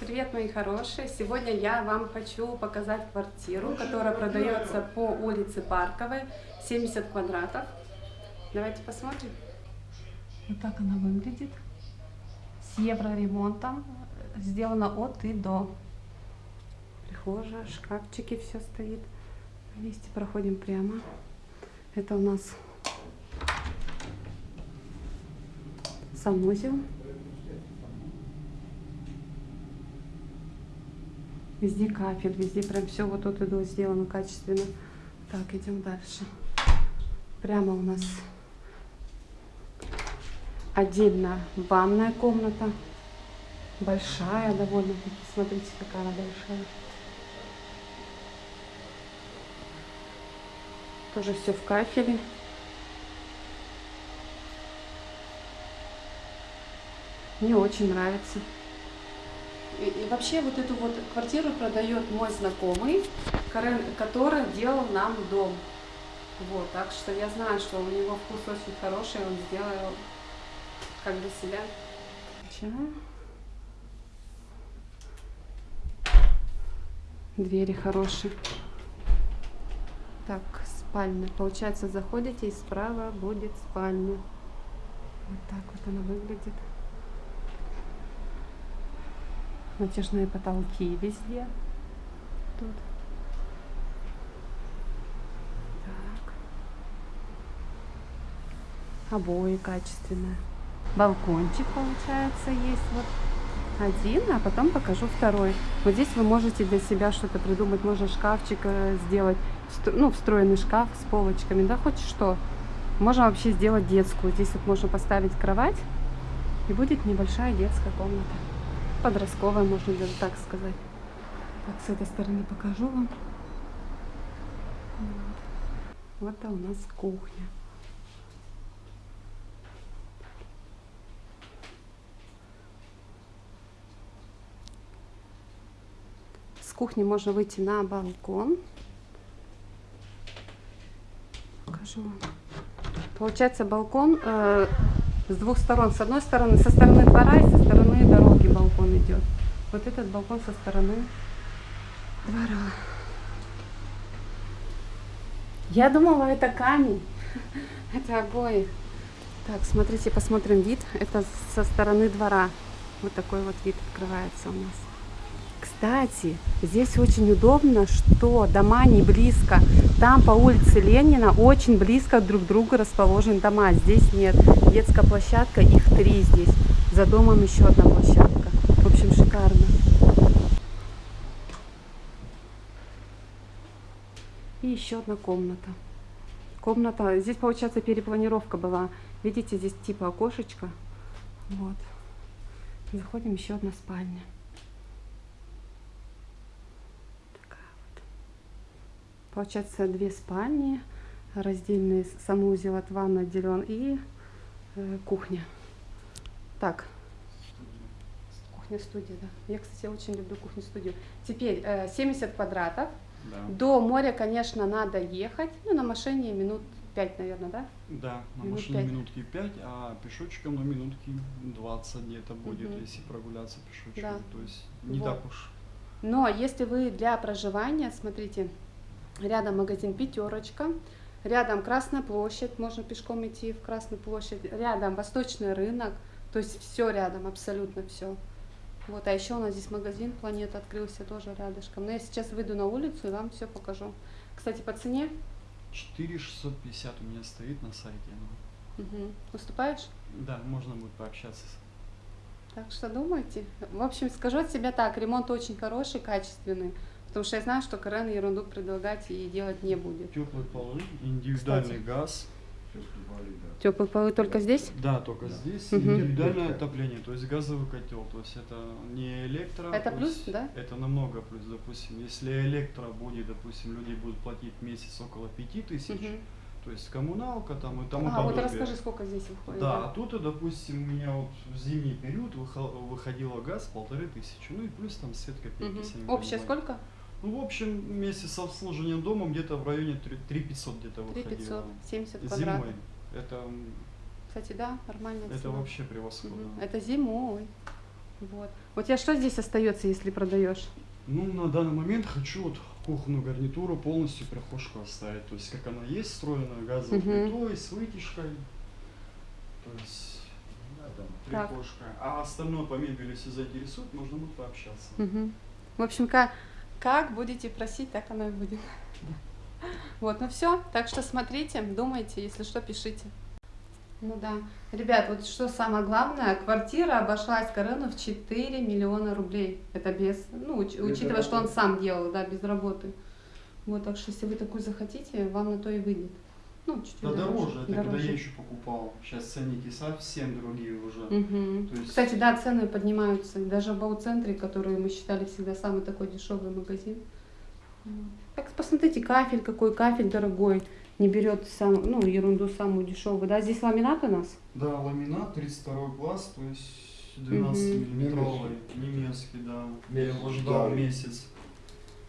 Привет, мои хорошие! Сегодня я вам хочу показать квартиру, которая продается по улице Парковой, 70 квадратов. Давайте посмотрим. Вот так она выглядит. С евроремонтом. Сделано от и до. Прихожая, шкафчики, все стоит. Вместе проходим прямо. Это у нас санузел. Везде кафель, везде прям все вот тут и сделано качественно. Так, идем дальше. Прямо у нас отдельно ванная комната. Большая довольно-таки. Смотрите, какая она большая. Тоже все в кафеле. Мне очень нравится. И, и вообще вот эту вот квартиру продает мой знакомый, который делал нам дом. Вот, так что я знаю, что у него вкус очень хороший, он сделал как для себя. Чего? Двери хорошие. Так, спальня. Получается, заходите и справа будет спальня. Вот так вот она выглядит. Натяжные потолки везде. Тут. Так. Обои качественные. Балкончик, получается, есть вот один, а потом покажу второй. Вот здесь вы можете для себя что-то придумать. Можно шкафчик э, сделать, ну, встроенный шкаф с полочками, да, хоть что. Можно вообще сделать детскую. Здесь вот можно поставить кровать, и будет небольшая детская комната подростковая, можно даже так сказать. Так, с этой стороны покажу вам. Вот, это у нас кухня. С кухни можно выйти на балкон. Покажу вам. Получается балкон э, с двух сторон. С одной стороны, со стороны двора и со стороны дороги балкон идет. Вот этот балкон со стороны двора. Я думала, это камень. Это обои. Так, смотрите, посмотрим вид. Это со стороны двора. Вот такой вот вид открывается у нас. Кстати, здесь очень удобно, что дома не близко. Там по улице Ленина очень близко друг к другу расположены дома. Здесь нет. Детская площадка, их три здесь. За домом еще одна площадка. В общем, шикарно. И еще одна комната. Комната, здесь получается перепланировка была. Видите, здесь типа окошечко. Вот. Заходим, еще одна спальня. Получается две спальни, раздельный санузел от ванны отделен и э, кухня. Так, кухня-студия, да. Я, кстати, очень люблю кухню-студию. Теперь э, 70 квадратов. Да. До моря, конечно, надо ехать. Ну, на машине минут 5, наверное, да? Да, на минут машине 5. минутки 5, а пешочком на минутки 20 где-то будет, угу. если прогуляться пешочком. Да. То есть не вот. так уж. Но если вы для проживания, смотрите, Рядом магазин «Пятерочка». Рядом Красная площадь, можно пешком идти в Красную площадь. Рядом Восточный рынок, то есть все рядом, абсолютно все. Вот, а еще у нас здесь магазин «Планета» открылся тоже рядышком. Но я сейчас выйду на улицу и вам все покажу. Кстати, по цене? 4650 у меня стоит на сайте. Ну. Угу. Уступаешь? Да, можно будет пообщаться. Так что думайте. В общем, скажу от себя так, ремонт очень хороший, качественный. Потому что я знаю, что Карен ерунду предлагать и делать не будет. Теплые полы, индивидуальный Кстати. газ. Теплые полы только здесь? Да, только да. здесь. Угу. Индивидуальное отопление, то есть газовый котел. То есть это не электро. Это плюс, да? Это намного плюс. Допустим, если электро будет, допустим, люди будут платить в месяц около 5000, угу. то есть коммуналка там и тому а, подобное. вот расскажи, сколько здесь выходит. Да, да, а тут, допустим, у меня вот в зимний период выходило газ полторы тысячи. Ну и плюс там свет копейки. Угу. Общее сколько? Ну, в общем, вместе с обслуживанием дома где-то в районе 3 500 где-то выходило. 3 500, 70 квадратов. Зимой. Это, Кстати, да, нормально. Это цена. вообще превосходно. Угу. Это зимой. Вот. У тебя что здесь остается, если продаешь? Ну, на данный момент хочу вот кухонную гарнитуру полностью прихожку оставить. То есть, как она есть, встроенная газовой Мгм. плитой, с вытяжкой. То есть, Так. прихожка. А остальное по мебели, если заинтересует, можно будет пообщаться. Мгм. В общем, как, как будете просить, так оно и будет. Вот, ну все. Так что смотрите, думайте, если что, пишите. Ну да. Ребят, вот что самое главное, квартира обошлась Карену в 4 миллиона рублей. Это без, ну, уч- Без учитывая, что он работы. сам делал, да, без работы. Вот, так что если вы такую захотите, вам на то и выйдет. Ну, чуть-чуть Да дороже, это когда дороже. я еще покупал. Сейчас ценники совсем другие уже. То есть- Кстати, да, цены поднимаются. Даже в Бау-центре, который мы считали всегда самый такой дешевый магазин. Так посмотрите, кафель какой, кафель дорогой. Не берет сам, ну, ерунду самую дешевую. Да, здесь ламинат у нас. Да, ламинат 32 класс, то есть 12 Мгм. миллиметровый, немецкий, да. Я его ждал да. месяц.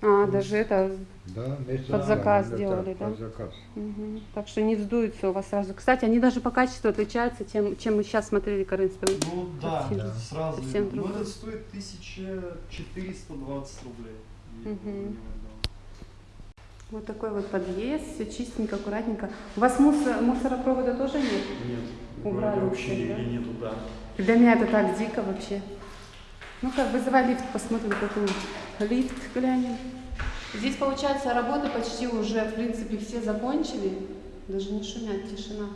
А, То даже это. Да, месяц Под да, заказ это делали, да? Под заказ. мгм. Так что не вздуется у вас сразу. Кстати, они даже по качеству отличаются, тем, чем мы сейчас смотрели Каринскую. Ну да, Совсем- это сразу. совсем. Ну этот стоит 1420 рублей. Отдал. Вот такой вот подъезд, все чистенько, аккуратненько. У вас мусор, мусоропровода тоже нет? Нет, Убрали вообще все, да? нигде нету, да. Для меня это так дико вообще. Ну как, вызывай лифт, посмотрим, какой лифт глянем. Здесь, получается, работы почти уже, в принципе, все закончили. Даже не шумят, тишина.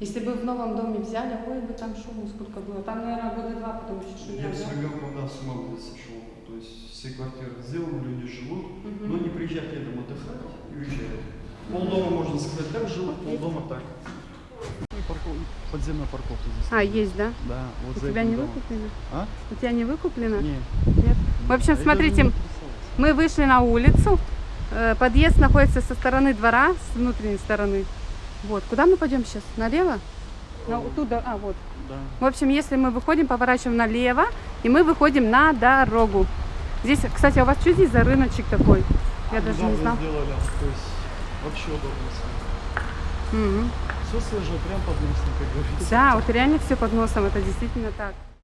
Если бы в новом доме взяли, ой, бы там шуму сколько было. Там, наверное, года два потом еще Я шумят, все да? время, когда с ума сошел. То есть все квартиры сделаны, люди живут, Мгм. но не приезжают летом отдыхать и уезжают. Полдома, можно сказать, так живут, полдома так. Ну и парков... подземная парковка здесь. А, есть, да? Да, вот У тебя не домом. выкуплено? А? У тебя не выкуплено? Не. Нет. В общем, смотрите. Мы вышли на улицу. Э, Подъезд находится со стороны двора, с внутренней стороны. Вот. Куда мы пойдем сейчас? Налево? На, туда, а, вот. Да. В общем, если мы выходим, поворачиваем налево, и мы выходим на дорогу. Здесь, кстати, а у вас что здесь за рыночек такой? Я даже не знала. сделали, то есть вообще удобно. Мгм. Все свежее, прям под носом, как говорится. Да, вот реально все под носом, это действительно так.